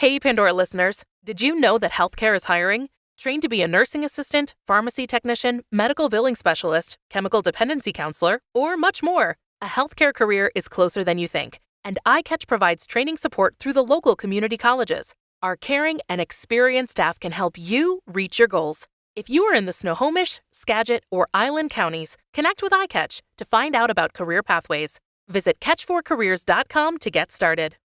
Hey, Pandora listeners, did you know that healthcare is hiring? Trained to be a nursing assistant, pharmacy technician, medical billing specialist, chemical dependency counselor, or much more. A healthcare career is closer than you think, and iCatch provides training support through the local community colleges. Our caring and experienced staff can help you reach your goals. If you are in the Snohomish, Skagit, or Island counties, connect with iCatch to find out about career pathways. Visit catch4careers.com to get started.